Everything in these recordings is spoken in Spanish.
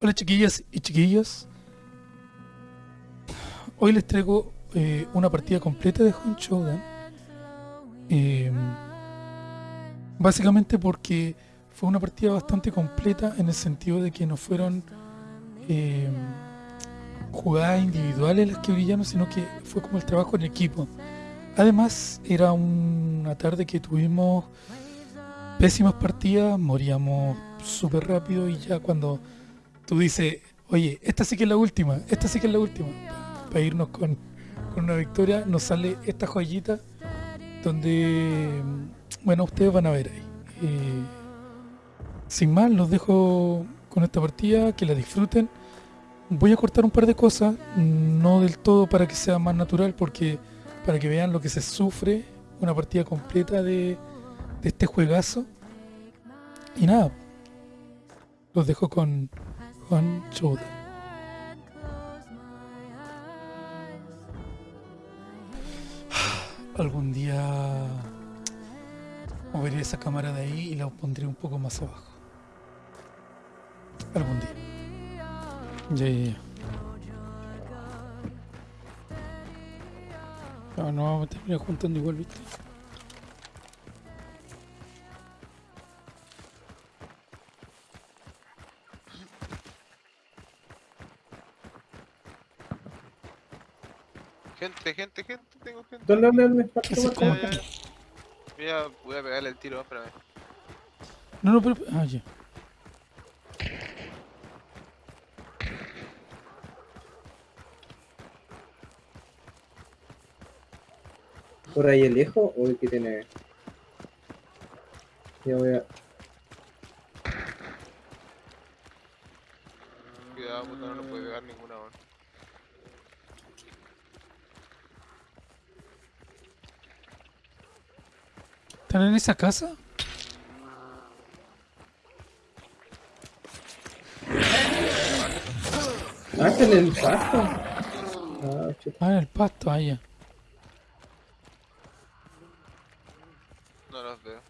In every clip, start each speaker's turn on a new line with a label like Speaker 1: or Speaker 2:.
Speaker 1: Hola chiquillas y chiquillos. Hoy les traigo eh, una partida completa de Hunt. Eh, básicamente porque fue una partida bastante completa en el sentido de que no fueron eh, jugadas individuales las que brillaron, sino que fue como el trabajo en equipo. Además, era una tarde que tuvimos pésimas partidas, moríamos súper rápido y ya cuando tú dices, oye, esta sí que es la última, esta sí que es la última, para irnos con, una victoria, nos sale esta joyita donde, bueno, ustedes van a ver ahí. Eh, sin más, los dejo con esta partida, que la disfruten. Voy a cortar un par de cosas, no del todo para que sea más natural, porque para que vean lo que se sufre una partida completa de, de este juegazo. Y nada, los dejo con Juan Choda. Algún día moveré esa cámara de ahí y la pondré un poco más abajo. Algún día. Ya, ya, ya. No, no vamos a terminar juntando igual, ¿viste?
Speaker 2: Gente, gente, tengo gente.
Speaker 3: ¿Dónde, dónde, dónde?
Speaker 1: ¿Qué haces? ¿Cómo?
Speaker 2: Ya. Voy a, voy a pegarle el tiro, espérame.
Speaker 1: No, no, pero... Ah, ya.
Speaker 3: ¿Por ahí el lejos o el que tiene? Ya voy a...
Speaker 2: Cuidado, puta, no lo puede pegar ninguna, weón.
Speaker 1: ¿Están en esa casa?
Speaker 3: Ah, en el pasto. Ah,
Speaker 1: en el pasto, allá.
Speaker 2: No los veo.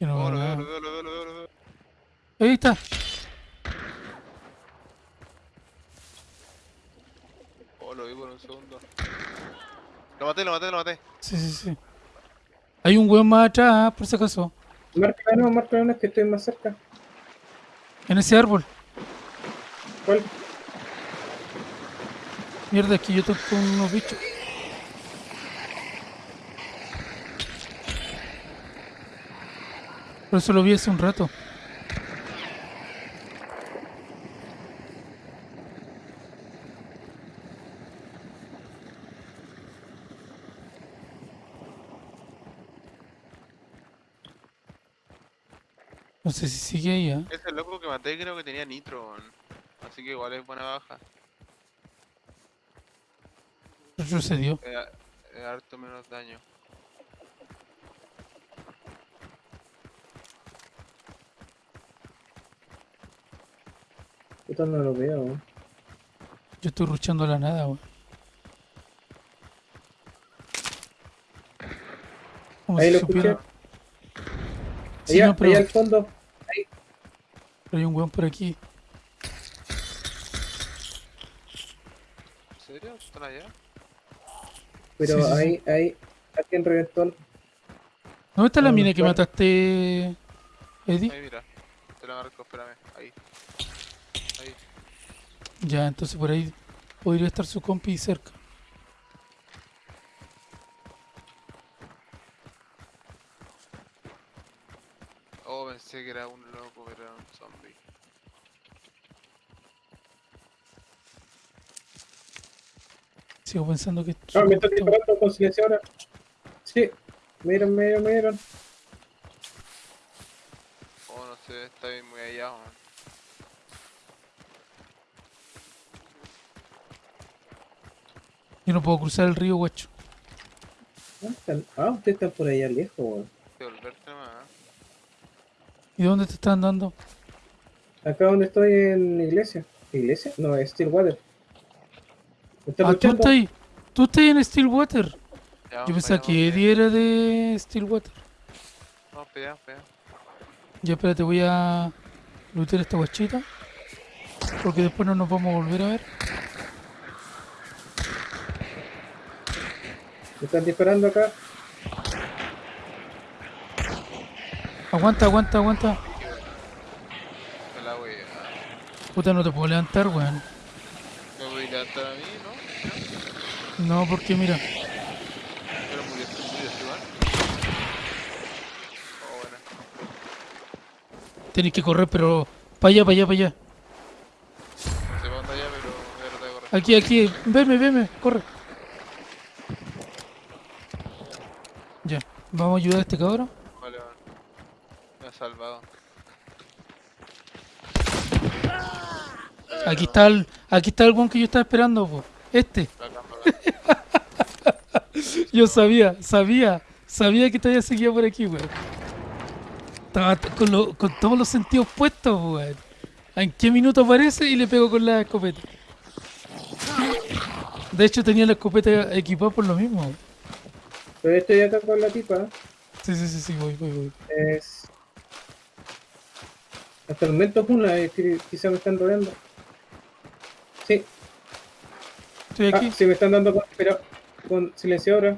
Speaker 1: No
Speaker 2: Oh,
Speaker 1: veo
Speaker 2: lo veo, lo veo, lo veo, lo veo, lo veo.
Speaker 1: Ahí está.
Speaker 2: Oh, lo vi por un segundo. Lo maté, lo maté, lo maté.
Speaker 1: Sí, sí, sí. Hay un weón más atrás, por si acaso.
Speaker 3: Marca no, marca no, es que estoy más cerca.
Speaker 1: En ese árbol.
Speaker 3: ¿Cuál?
Speaker 1: Mierda, es que yo estoy con unos bichos. Por eso lo vi hace un rato. No sé si sigue ahí, ¿eh?
Speaker 2: Ese loco que maté creo que tenía nitro. Así que igual es buena baja.
Speaker 1: Retrocedió.
Speaker 2: A- es harto menos daño.
Speaker 3: No lo veo.
Speaker 1: Yo estoy ruchando la nada, weón.
Speaker 3: Ahí
Speaker 1: si
Speaker 3: lo
Speaker 1: supiera-
Speaker 3: escuché.
Speaker 1: Sí,
Speaker 3: allá,
Speaker 1: no, pero,
Speaker 3: allá al fondo.
Speaker 1: pero hay un weón por aquí.
Speaker 2: ¿En serio? ¿Están allá?
Speaker 3: Pero
Speaker 1: Sí, sí, sí.
Speaker 3: ahí, ahí, alguien reventó. el-
Speaker 1: ¿Dónde está la mina que mataste, Eddie?
Speaker 2: Ahí, mira. Te la marco, espérame. Ahí. Ahí.
Speaker 1: Ya, entonces por ahí podría estar su compi cerca.
Speaker 2: Oh, pensé que era un loco, pero era un zombie.
Speaker 1: Sigo pensando que...
Speaker 3: Ah, me está
Speaker 1: compi está-
Speaker 3: disparando con silencio ahora. Sí, miren, miren, miren.
Speaker 2: Oh, no sé, está bien muy allá, weón.
Speaker 1: Yo no puedo cruzar el río, guacho.
Speaker 3: ¿Dónde están? Ah, ustedes están por allá lejos, weón.
Speaker 1: ¿Y dónde te están dando?
Speaker 3: Acá donde estoy en iglesia. ¿Iglesia? No, es Stillwater. ¿Me estás
Speaker 1: Ah, tú estás ahí. Tú estás ahí en Stillwater.
Speaker 2: Ya,
Speaker 1: Yo pensaba que Eddie era de Stillwater.
Speaker 2: Vamos para allá, vamos para allá.
Speaker 1: Ya espérate, voy a lootear esta guachita. Porque después no nos vamos a volver a ver.
Speaker 3: Me están disparando acá.
Speaker 1: Aguanta, aguanta, aguanta. Puta, no te puedo levantar, weón.
Speaker 2: Me voy a levantar a mí, ¿no?
Speaker 1: No, porque mira.
Speaker 2: Pero murió, murió Esteban. Oh, buena.
Speaker 1: Tenéis que correr, pero para allá, para allá, para allá.
Speaker 2: No sé para dónde allá, pero.
Speaker 1: Aquí, aquí. Veme, veme, corre. Ya, vamos a ayudar a este cabrón.
Speaker 2: Vale, vale. Me ha salvado.
Speaker 1: Aquí está el, aquí está el one que yo estaba esperando, po. Este. Yo sabía, sabía, sabía que todavía seguía por aquí, weón. Estaba con, lo- con todos los sentidos puestos, weón. ¿En qué minuto aparece y le pego con la escopeta? De hecho tenía la escopeta equipada por lo mismo.
Speaker 3: Pero estoy acá con la tipa.
Speaker 1: Sí, sí, sí, sí, voy, voy, voy.
Speaker 3: Es. Hasta el momento es una, que quizá me están rodeando. Sí,
Speaker 1: Estoy
Speaker 3: ah,
Speaker 1: aquí.
Speaker 3: sí me están dando con, pero con silenciadora.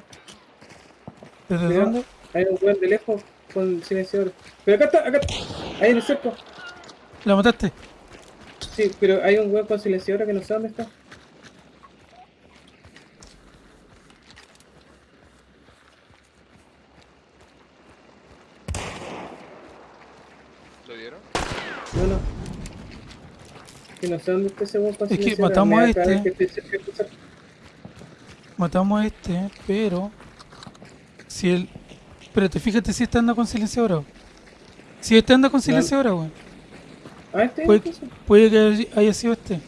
Speaker 1: ¿Desde dónde?
Speaker 3: Hay un weón de lejos con silenciadora. Pero acá está, acá está. Ahí en el cerco.
Speaker 1: ¿La mataste?
Speaker 3: Sí, pero hay un weón con silenciadora que no sé dónde está.
Speaker 2: ¿Lo vieron?
Speaker 3: No, no. Que no sé dónde está ese con
Speaker 1: Es que matamos a este.
Speaker 3: que.
Speaker 1: Matamos a este, pero... Si él... Espérate, fíjate si este anda con silenciadora. Si este anda con silenciadora, weón.
Speaker 3: Ah, este
Speaker 1: Puede, puede que haya- sido este.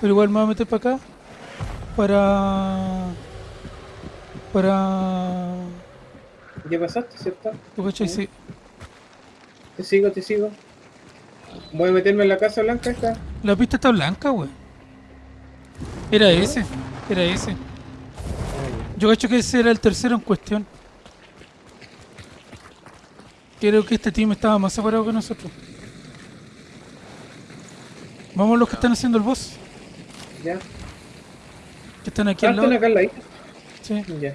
Speaker 1: Pero igual me voy a meter para acá. Para... Para...
Speaker 3: Ya pasaste, ¿cierto?
Speaker 1: ¿Tú cachai? Sí.
Speaker 3: Te sigo, te sigo. Voy a meterme en la casa blanca esta.
Speaker 1: La pista está blanca, weón. Era ese. Era ese. Yo cacho que ese era el tercero en cuestión. Creo que este team estaba más separado que nosotros. Vamos los que están haciendo el boss.
Speaker 3: Ya.
Speaker 1: Que están aquí
Speaker 3: Ah,
Speaker 1: al
Speaker 3: están
Speaker 1: lado.
Speaker 3: acá al ladito.
Speaker 1: Sí.
Speaker 3: Ya.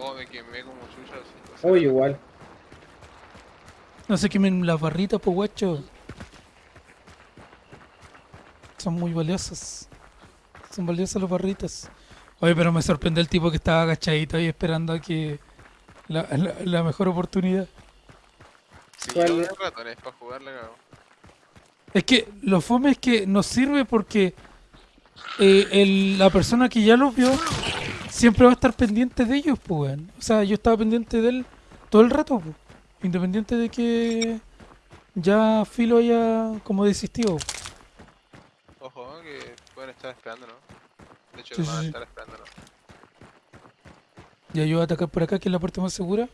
Speaker 2: Oh, me quemé como así.
Speaker 3: Oye, igual.
Speaker 1: No sé quemen las barritas, pues guacho. Son muy valiosas. Son valiosas las barritas. Oye, pero me sorprende el tipo que estaba agachadito ahí esperando a que la, la- la mejor oportunidad.
Speaker 2: Sí, de ratones para jugar la cago.
Speaker 1: Es que lo fome es que nos sirve porque eh, el- la persona que ya los vio siempre va a estar pendiente de ellos, pues, weón. O sea, yo estaba pendiente de él todo el rato, pues. Independiente de que ya Filo haya como desistido.
Speaker 2: Ojo, que pueden estar esperando, ¿no? De hecho,
Speaker 1: Sí,
Speaker 2: van a
Speaker 1: sí,
Speaker 2: estar esperando, ¿no?
Speaker 1: Ya yo voy a atacar por acá, que es la parte más segura.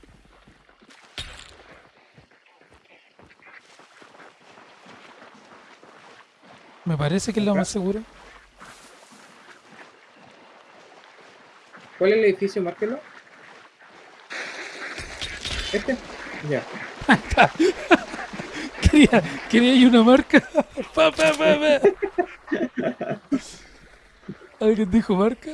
Speaker 1: Me parece que es la más segura.
Speaker 3: ¿Cuál es el edificio? Márquelo. ¿Este? Ya.
Speaker 1: Quería, quería una marca. Pa, pa. ¿Alguien dijo marca?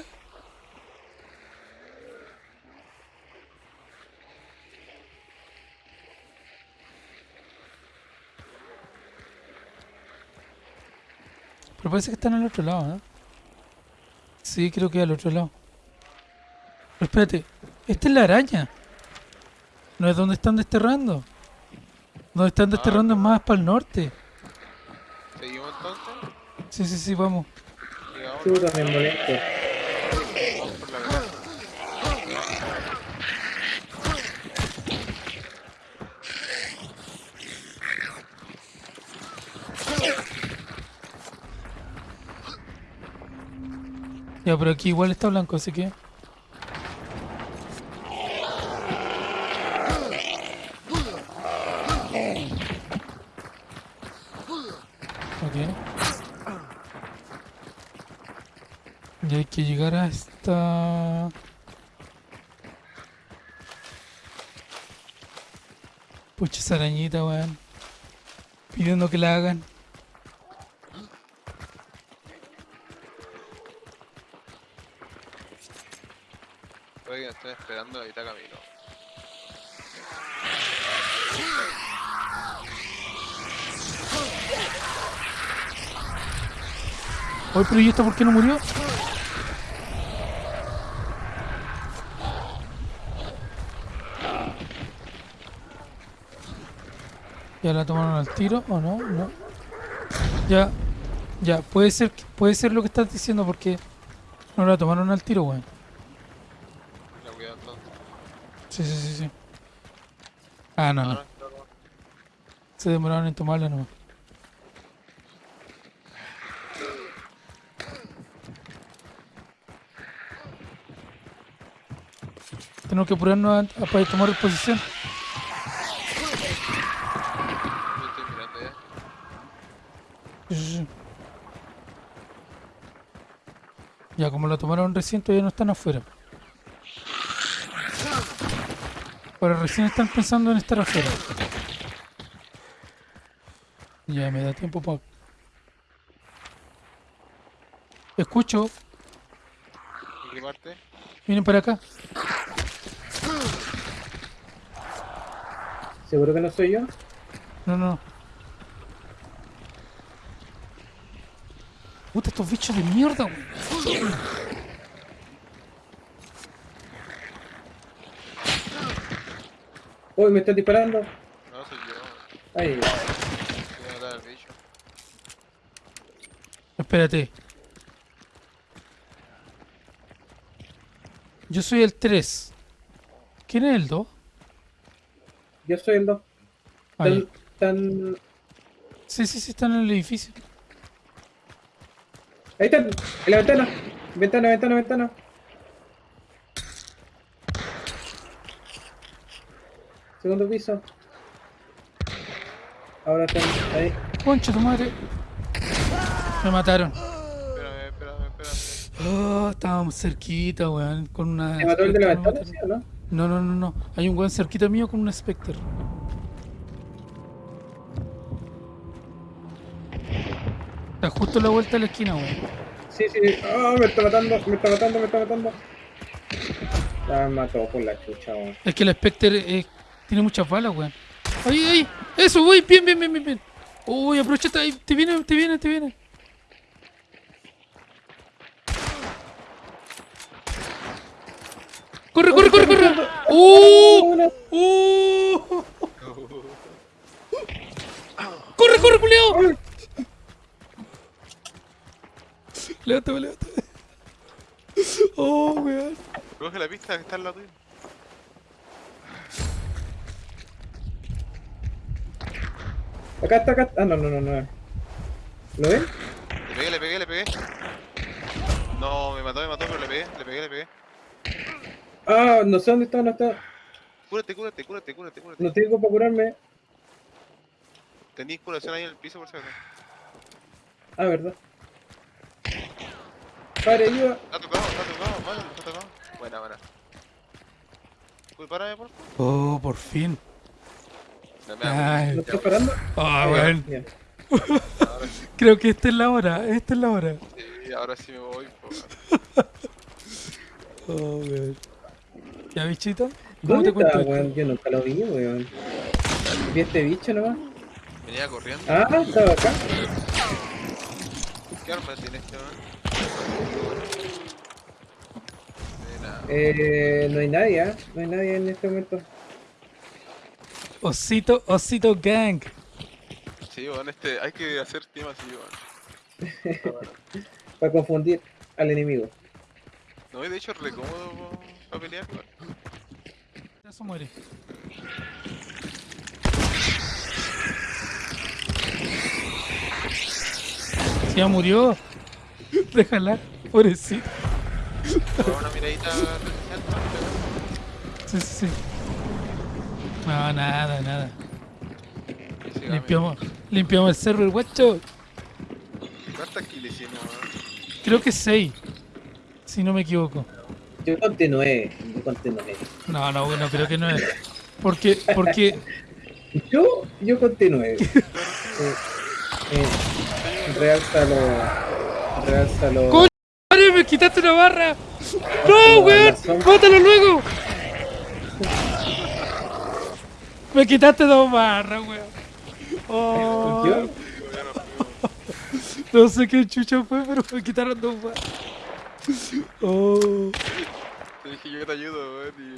Speaker 1: Pero parece que están al otro lado, ¿no? Sí, creo que al otro lado. Pero espérate, esta es la araña. No es donde están desterrando. Donde están desterrando es más para el norte.
Speaker 2: ¿Seguimos entonces?
Speaker 1: Sí, sí, sí, vamos.
Speaker 3: Chuta, me molesto.
Speaker 1: Ya, pero aquí igual está blanco, así que... Ok. Y hay que llegar a esta... Pucha esa arañita, weón. Pidiendo que la hagan.
Speaker 2: Me estén esperando a mitad camino.
Speaker 1: Oye, pero ¿y esta por qué no murió? ¿Ya la tomaron al tiro o no? No. Ya. Ya, puede ser, puede ser lo que estás diciendo porque no la tomaron al tiro, weón.
Speaker 2: La.
Speaker 1: Sí, sí, sí, sí. Ah, no, no. Se demoraron en tomarla nomás. Tenemos que apurarnos a, a para tomar posición.
Speaker 2: Yo estoy mirando ya.
Speaker 1: Sí, sí, sí. Ya, como la tomaron recién, todavía no están afuera. Ahora recién están pensando en estar afuera. Ya, me da tiempo para... Escucho,
Speaker 2: ¿En qué parte?
Speaker 1: vienen para acá.
Speaker 3: ¿Seguro que no soy yo?
Speaker 1: No, no. Puta, estos bichos de mierda, weón.
Speaker 3: Uy, me están disparando.
Speaker 2: No, soy yo.
Speaker 3: Ay,
Speaker 2: Voy a matar al bicho.
Speaker 1: Espérate. Yo soy el 3. ¿Quién es el 2?
Speaker 3: yo soy el 2.
Speaker 1: Ah, ya.
Speaker 3: Tan, tan...
Speaker 1: Sí, sí, sí, están en el edificio.
Speaker 3: Ahí están, en la ventana. Ventana, ventana, ventana. Segundo piso. Ahora están ahí.
Speaker 1: Concha tu madre. Me mataron.
Speaker 2: Espérame, espérame, espérame.
Speaker 1: Oh, estábamos cerquita, weón. Con una.
Speaker 3: ¿Te mató el de la ventana, sí o no?
Speaker 1: No, no, no, no. Hay un weón cerquita mío con una Spectre. Está justo a la vuelta de la esquina, weón.
Speaker 3: Sí, sí. Ah, me está matando, me está matando, me está matando. Me mató por la chucha, weón.
Speaker 1: Es que la Spectre eh, tiene muchas balas, weón. ¡Ahí, ahí! ¡Eso, voy! Bien, bien, bien, bien, bien. Uy, aprovecha, ahí, te viene, te viene, te viene. ¡Corre, corre, corre, corre! ¡Uh! ¡Uh! ¡Corre, corre, culiao! Levántame, levántame. Oh, weón.
Speaker 2: Coge la pista que está al lado tuyo.
Speaker 3: Acá está, acá. Ah, no, no, no, no. ¿Lo ven?
Speaker 2: Le pegué, le pegué, le pegué. No, me mató, me mató, pero le pegué, le pegué, le pegué.
Speaker 3: Ah, no sé dónde está, no está.
Speaker 2: Cúrate, cúrate, cúrate, cúrate, cúrate.
Speaker 3: No tengo para curarme.
Speaker 2: Tenís curación ahí en el piso por si acaso.
Speaker 3: Ah, verdad. Padre, ayuda.
Speaker 2: Está tocado, está tocado, vale, está tocado. Buena, buena. Uy, párame, por favor.
Speaker 1: Oh, por fin.
Speaker 2: No me hagas.
Speaker 1: Ay.
Speaker 3: ¿No está parando?
Speaker 1: Ah,
Speaker 3: va,
Speaker 1: weón.
Speaker 2: Ahora sí,
Speaker 1: Creo que esta es la hora, esta es la hora.
Speaker 2: sí, ahora sí me voy. po.
Speaker 1: Oh, weón. ¿Ya, bichito? ¿Cómo
Speaker 3: ¿Dónde
Speaker 1: te cuento
Speaker 3: weón? Yo nunca lo vi, weón. Vi este bicho nomás.
Speaker 2: Venía corriendo.
Speaker 3: Ah, estaba acá.
Speaker 2: ¿Qué arma tiene este man?
Speaker 3: Eh, no hay nadie, ¿ah? No hay nadie en este momento.
Speaker 1: Osito, Osito Gang.
Speaker 2: Sí, weón, este, hay que hacer team así.
Speaker 3: Para confundir al enemigo.
Speaker 2: No, y de hecho es re cómodo para pelear, weón.
Speaker 1: Eso muere. Si ya murió. Déjala, pobrecito.
Speaker 2: Una miradita.
Speaker 1: Sí, sí, sí. No, nada, nada. Limpiamos, limpiamos el cerro, el guacho.
Speaker 2: hicimos, weón?
Speaker 1: Creo que 6. Si no me equivoco.
Speaker 3: Yo conté nueve, yo conté nueve.
Speaker 1: No, no, bueno, creo que no es. Porque, porque,
Speaker 3: Yo, yo conté nueve. Eh, eh, realzalo. Realzalo.
Speaker 1: ¡Coño! ¡Madre, me quitaste una barra! ¡No, weón! ¡Bótalo luego! Me quitaste dos barras, weón. Oh, no sé qué chucha fue, pero me quitaron dos barras. Oh.
Speaker 2: Te dije yo te ayudo, weón, y...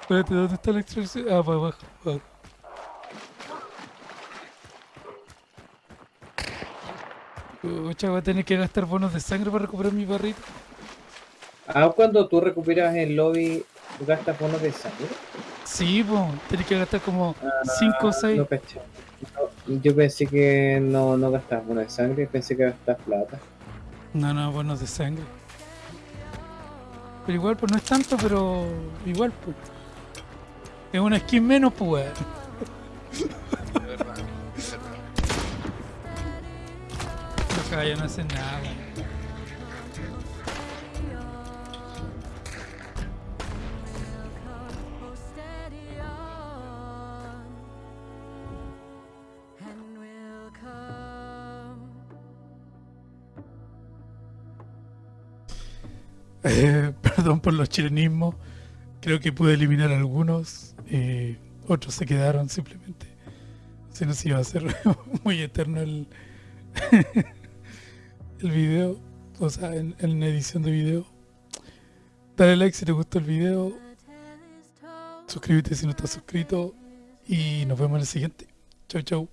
Speaker 1: Espérate, ¿dónde está la extracción? Ah, para abajo. abajo. Pucha, voy a tener que gastar bonos de sangre para recuperar mi barrita.
Speaker 3: Ah, cuando tú recuperas el lobby, gastas bonos de sangre.
Speaker 1: Sí, pues, tenés que gastar como 5 o 6.
Speaker 3: No caché. No, yo pensé que no, no gastabas bonos de sangre, pensé que gastabas plata.
Speaker 1: No, no, bonos de sangre. Pero igual, pues no es tanto, pero igual, pues. Es una skin menos, pues, Los caballos no hacen nada. Eh, perdón por los chilenismos. Creo que pude eliminar algunos. eh, otros se quedaron simplemente. Se iba a hacer muy eterno el, el video. O sea, en, en edición de video. Dale like si te gustó el video. Suscríbete si no estás suscrito. Y nos vemos en el siguiente. Chau, chau.